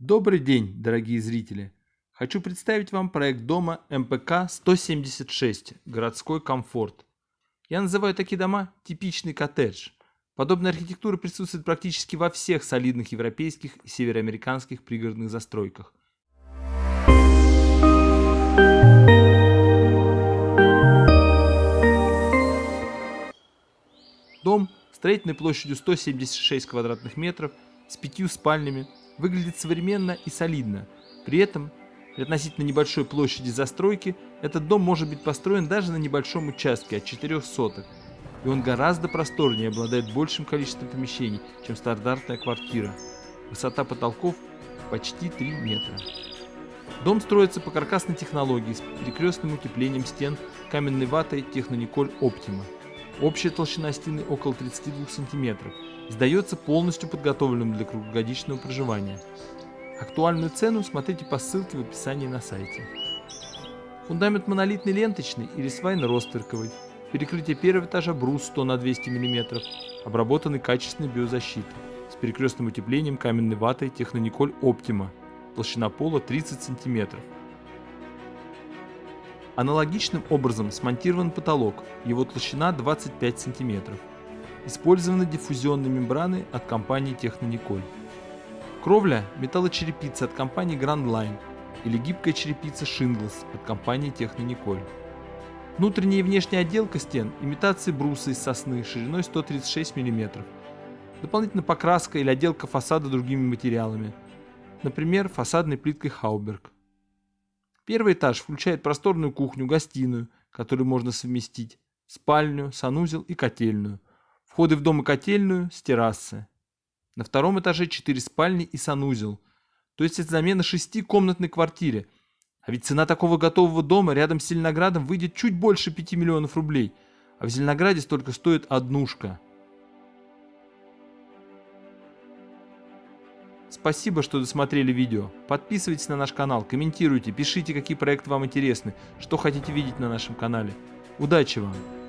Добрый день, дорогие зрители! Хочу представить вам проект дома МПК 176 «Городской комфорт». Я называю такие дома типичный коттедж. Подобная архитектура присутствует практически во всех солидных европейских и североамериканских пригородных застройках. Дом строительной площадью 176 квадратных метров с пятью спальнями выглядит современно и солидно. При этом при относительно небольшой площади застройки этот дом может быть построен даже на небольшом участке от 4 соток. И он гораздо просторнее обладает большим количеством помещений, чем стандартная квартира. Высота потолков почти 3 метра. Дом строится по каркасной технологии с перекрестным утеплением стен каменной ватой Технониколь Оптима. Общая толщина стены около 32 см. Сдается полностью подготовленным для круглогодичного проживания. Актуальную цену смотрите по ссылке в описании на сайте. Фундамент монолитный ленточный или свайно-ростверковый. Перекрытие первого этажа брус 100 на 200 мм, обработанный качественной биозащитой, с перекрестным утеплением каменной ватой Технониколь Оптима, толщина пола 30 см. Аналогичным образом смонтирован потолок, его толщина 25 см. Использованы диффузионные мембраны от компании Технониколь. Кровля – металлочерепица от компании Grand Line или гибкая черепица Shingles от компании Технониколь. Внутренняя и внешняя отделка стен – имитации бруса из сосны шириной 136 мм. Дополнительно покраска или отделка фасада другими материалами, например, фасадной плиткой Хауберг. Первый этаж включает просторную кухню-гостиную, которую можно совместить, спальню, санузел и котельную. Входы в дом и котельную с террасы. На втором этаже 4 спальни и санузел. То есть это замена шестикомнатной квартире. А ведь цена такого готового дома рядом с Зеленоградом выйдет чуть больше 5 миллионов рублей. А в Зеленограде столько стоит однушка. Спасибо, что досмотрели видео. Подписывайтесь на наш канал, комментируйте, пишите, какие проекты вам интересны, что хотите видеть на нашем канале. Удачи вам!